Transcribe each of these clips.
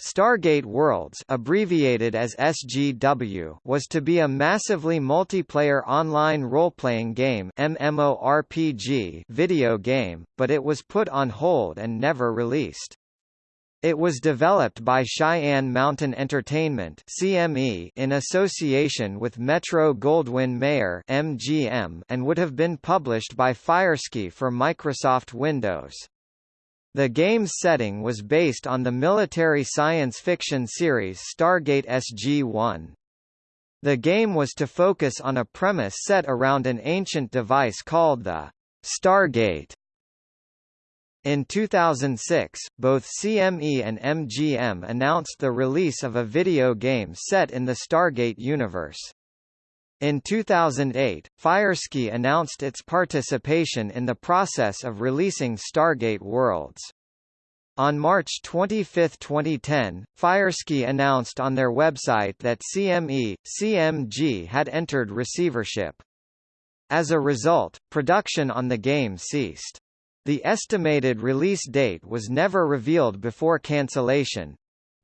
Stargate Worlds abbreviated as SGW was to be a massively multiplayer online role-playing game MMORPG video game, but it was put on hold and never released. It was developed by Cheyenne Mountain Entertainment CME in association with Metro-Goldwyn-Mayer MGM and would have been published by Firesky for Microsoft Windows. The game's setting was based on the military science fiction series Stargate SG-1. The game was to focus on a premise set around an ancient device called the Stargate. In 2006, both CME and MGM announced the release of a video game set in the Stargate universe. In 2008, Firesky announced its participation in the process of releasing Stargate Worlds. On March 25, 2010, Firesky announced on their website that CME, CMG had entered receivership. As a result, production on the game ceased. The estimated release date was never revealed before cancellation,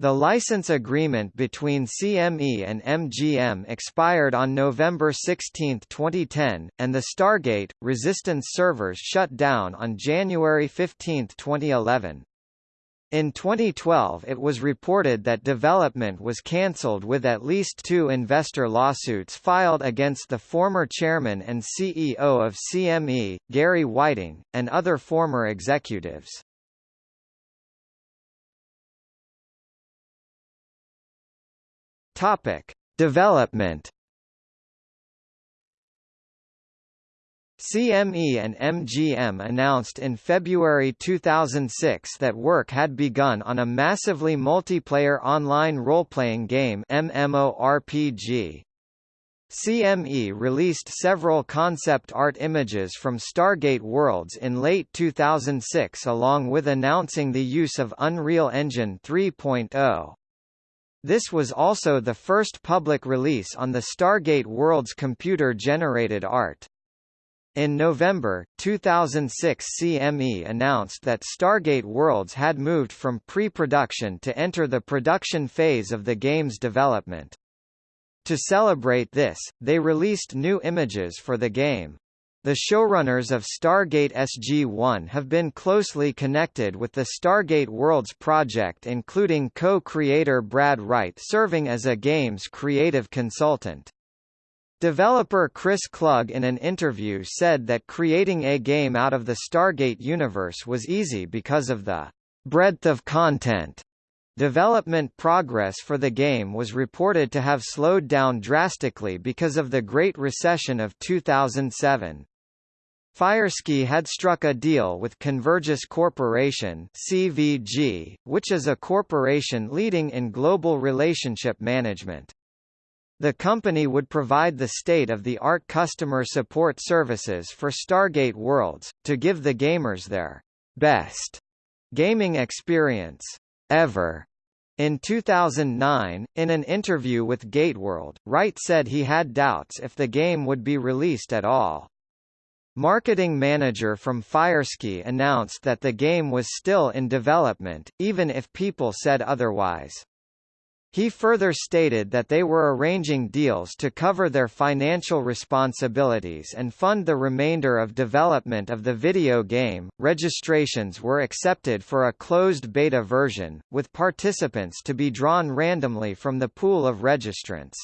the license agreement between CME and MGM expired on November 16, 2010, and the Stargate, Resistance servers shut down on January 15, 2011. In 2012 it was reported that development was cancelled with at least two investor lawsuits filed against the former chairman and CEO of CME, Gary Whiting, and other former executives. Topic: Development. CME and MGM announced in February 2006 that work had begun on a massively multiplayer online role-playing game MMORPG. CME released several concept art images from Stargate Worlds in late 2006 along with announcing the use of Unreal Engine 3.0. This was also the first public release on the Stargate World's computer-generated art. In November, 2006 CME announced that Stargate Worlds had moved from pre-production to enter the production phase of the game's development. To celebrate this, they released new images for the game. The showrunners of Stargate SG-1 have been closely connected with the Stargate Worlds project including co-creator Brad Wright serving as a game's creative consultant. Developer Chris Klug in an interview said that creating a game out of the Stargate universe was easy because of the breadth of content. Development progress for the game was reported to have slowed down drastically because of the Great Recession of 2007. Firesky had struck a deal with Convergys Corporation CVG, which is a corporation leading in global relationship management. The company would provide the state-of-the-art customer support services for Stargate Worlds, to give the gamers their best gaming experience ever. In 2009, in an interview with Gateworld, Wright said he had doubts if the game would be released at all. Marketing manager from Firesky announced that the game was still in development, even if people said otherwise. He further stated that they were arranging deals to cover their financial responsibilities and fund the remainder of development of the video game. Registrations were accepted for a closed beta version, with participants to be drawn randomly from the pool of registrants.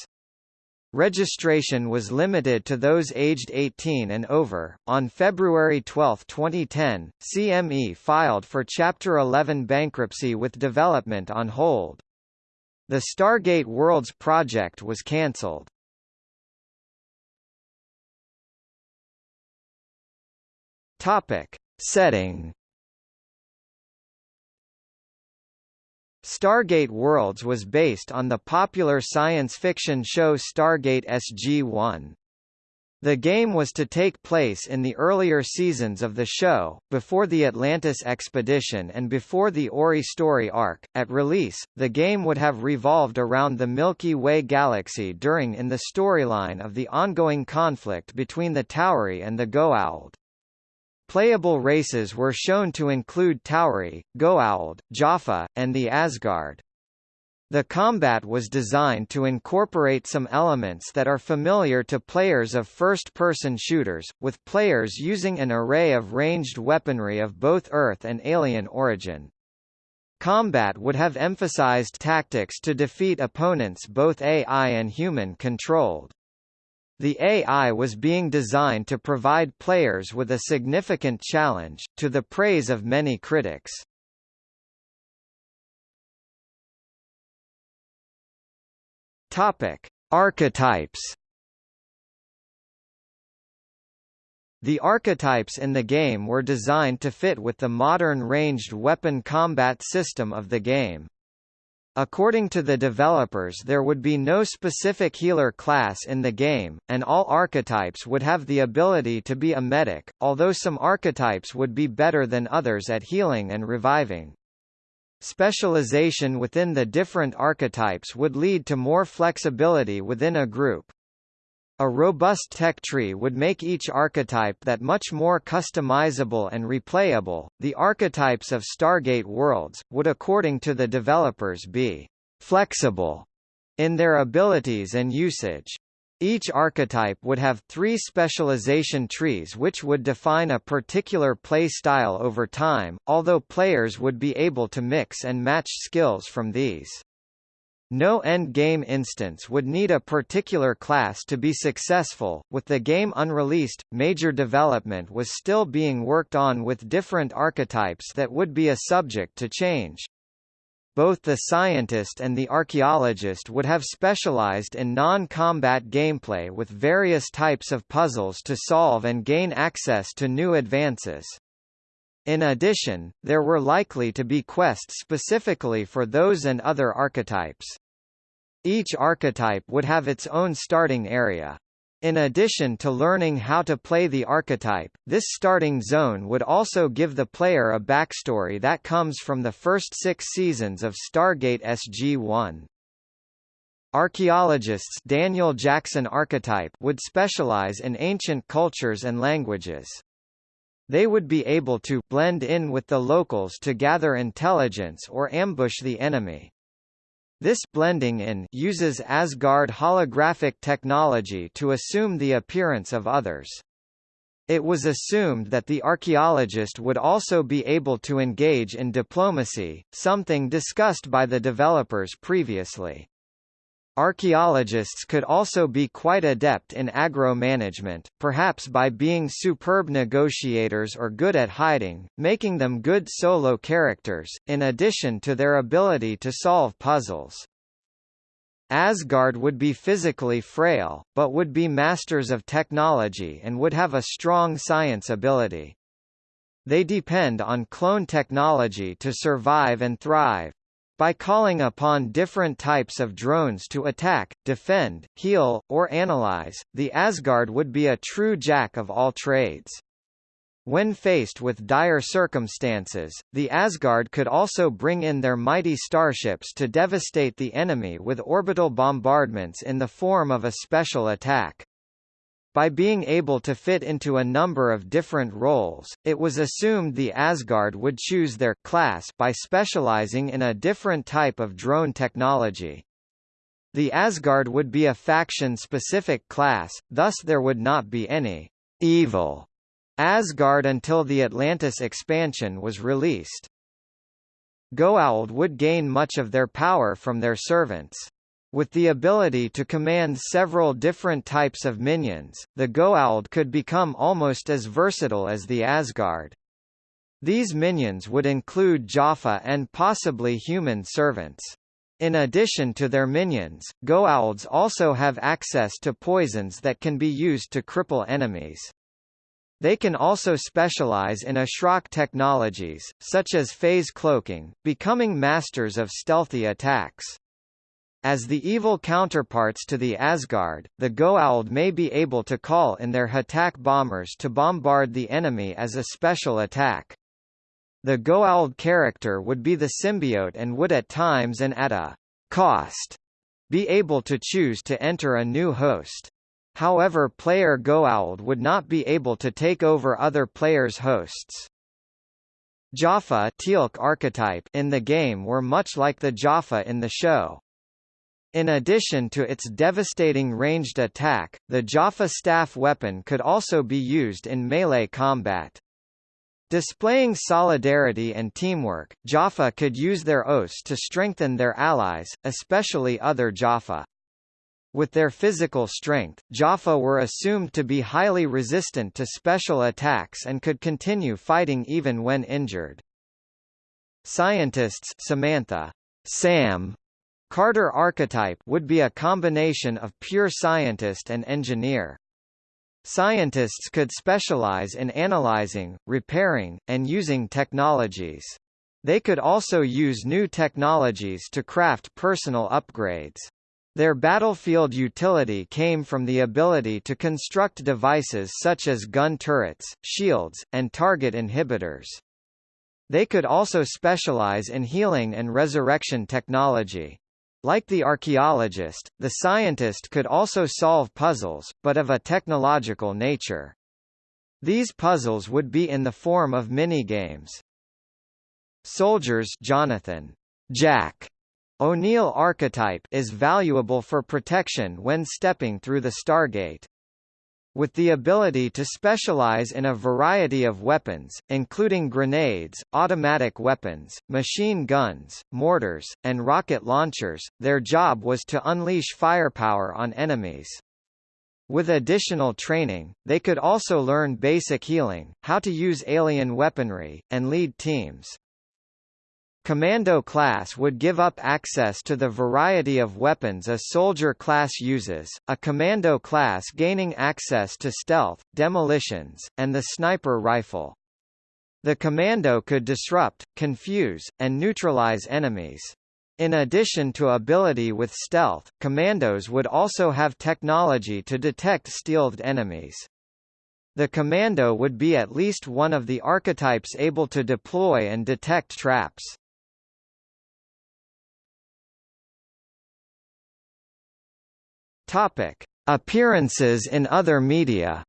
Registration was limited to those aged 18 and over. On February 12, 2010, CME filed for Chapter 11 bankruptcy with development on hold. The Stargate Worlds project was cancelled. Topic: Setting Stargate Worlds was based on the popular science fiction show Stargate SG-1. The game was to take place in the earlier seasons of the show, before the Atlantis expedition and before the Ori story arc. At release, the game would have revolved around the Milky Way galaxy during in the storyline of the ongoing conflict between the Tau'ri and the Goa'uld. Playable races were shown to include Tau'ri, Goa'uld, Jaffa, and the Asgard. The combat was designed to incorporate some elements that are familiar to players of first-person shooters, with players using an array of ranged weaponry of both Earth and alien origin. Combat would have emphasized tactics to defeat opponents both AI and human-controlled. The AI was being designed to provide players with a significant challenge, to the praise of many critics. Topic: Archetypes. The archetypes in the game were designed to fit with the modern ranged weapon combat system of the game. According to the developers there would be no specific healer class in the game, and all archetypes would have the ability to be a medic, although some archetypes would be better than others at healing and reviving. Specialization within the different archetypes would lead to more flexibility within a group. A robust tech tree would make each archetype that much more customizable and replayable. The archetypes of Stargate worlds would according to the developers be flexible in their abilities and usage. Each archetype would have three specialization trees which would define a particular play style over time, although players would be able to mix and match skills from these. No endgame instance would need a particular class to be successful. With the game unreleased, major development was still being worked on with different archetypes that would be a subject to change. Both the scientist and the archaeologist would have specialized in non-combat gameplay with various types of puzzles to solve and gain access to new advances. In addition, there were likely to be quests specifically for those and other archetypes. Each archetype would have its own starting area. In addition to learning how to play the archetype, this starting zone would also give the player a backstory that comes from the first six seasons of Stargate SG-1. Archaeologists Daniel Jackson archetype would specialize in ancient cultures and languages. They would be able to blend in with the locals to gather intelligence or ambush the enemy. This blending in uses Asgard holographic technology to assume the appearance of others. It was assumed that the archaeologist would also be able to engage in diplomacy, something discussed by the developers previously. Archaeologists could also be quite adept in aggro-management, perhaps by being superb negotiators or good at hiding, making them good solo characters, in addition to their ability to solve puzzles. Asgard would be physically frail, but would be masters of technology and would have a strong science ability. They depend on clone technology to survive and thrive. By calling upon different types of drones to attack, defend, heal, or analyze, the Asgard would be a true jack of all trades. When faced with dire circumstances, the Asgard could also bring in their mighty starships to devastate the enemy with orbital bombardments in the form of a special attack. By being able to fit into a number of different roles, it was assumed the Asgard would choose their class by specializing in a different type of drone technology. The Asgard would be a faction-specific class, thus there would not be any evil Asgard until the Atlantis expansion was released. Goa'uld would gain much of their power from their servants. With the ability to command several different types of minions, the Goa'uld could become almost as versatile as the Asgard. These minions would include Jaffa and possibly human servants. In addition to their minions, Goa'ulds also have access to poisons that can be used to cripple enemies. They can also specialize in Ashrak technologies, such as phase cloaking, becoming masters of stealthy attacks. As the evil counterparts to the Asgard, the Goa'uld may be able to call in their Ha'tak bombers to bombard the enemy as a special attack. The Goa'uld character would be the symbiote and would at times and at a cost be able to choose to enter a new host. However player Goa'uld would not be able to take over other players' hosts. Jaffa archetype in the game were much like the Jaffa in the show. In addition to its devastating ranged attack, the Jaffa staff weapon could also be used in melee combat. Displaying solidarity and teamwork, Jaffa could use their oaths to strengthen their allies, especially other Jaffa. With their physical strength, Jaffa were assumed to be highly resistant to special attacks and could continue fighting even when injured. Scientists Samantha Sam Carter archetype would be a combination of pure scientist and engineer. Scientists could specialize in analyzing, repairing, and using technologies. They could also use new technologies to craft personal upgrades. Their battlefield utility came from the ability to construct devices such as gun turrets, shields, and target inhibitors. They could also specialize in healing and resurrection technology. Like the archaeologist, the scientist could also solve puzzles, but of a technological nature. These puzzles would be in the form of minigames. Soldiers Jonathan Jack O'Neill archetype is valuable for protection when stepping through the Stargate. With the ability to specialize in a variety of weapons, including grenades, automatic weapons, machine guns, mortars, and rocket launchers, their job was to unleash firepower on enemies. With additional training, they could also learn basic healing, how to use alien weaponry, and lead teams. Commando class would give up access to the variety of weapons a soldier class uses, a commando class gaining access to stealth, demolitions, and the sniper rifle. The commando could disrupt, confuse, and neutralize enemies. In addition to ability with stealth, commandos would also have technology to detect stealthed enemies. The commando would be at least one of the archetypes able to deploy and detect traps. Topic: Appearances in other media.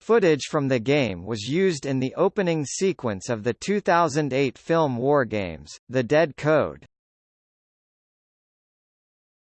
Footage from the game was used in the opening sequence of the 2008 film Wargames: The Dead Code.